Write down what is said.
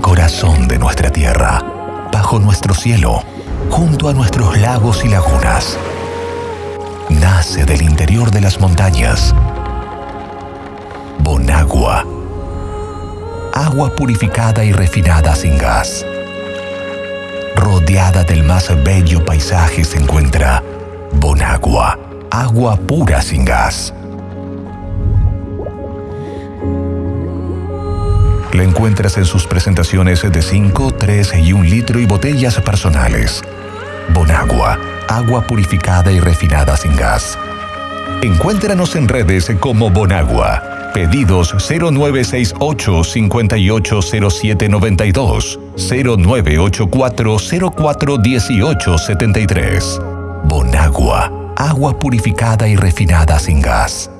corazón de nuestra tierra, bajo nuestro cielo, junto a nuestros lagos y lagunas. Nace del interior de las montañas. Bonagua. Agua purificada y refinada sin gas. Rodeada del más bello paisaje se encuentra Bonagua, agua pura sin gas. La encuentras en sus presentaciones de 5, 3 y 1 litro y botellas personales. Bonagua, agua purificada y refinada sin gas. Encuéntranos en redes como Bonagua. Pedidos 0968 580792 0984 041873. Bonagua, agua purificada y refinada sin gas.